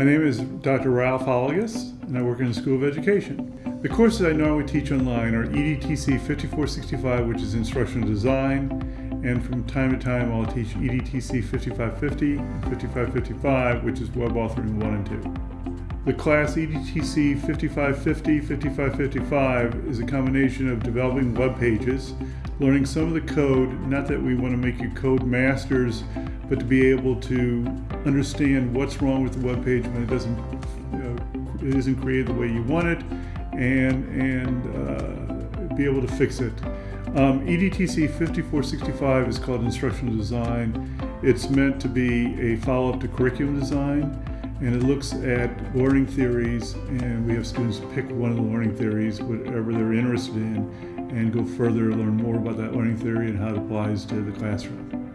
My name is Dr. Ralph Holligas, and I work in the School of Education. The courses I normally teach online are EDTC 5465, which is Instructional Design, and from time to time I'll teach EDTC 5550 and 5555, which is Web Authoring 1 and 2. The class EDTC 5550, 5555 is a combination of developing web pages, learning some of the code, not that we want to make you code masters, but to be able to understand what's wrong with the web page when it doesn't, you know, it isn't created the way you want it, and, and uh, be able to fix it. Um, EDTC 5465 is called Instructional Design. It's meant to be a follow-up to curriculum design and it looks at learning theories and we have students pick one of the learning theories whatever they're interested in and go further learn more about that learning theory and how it applies to the classroom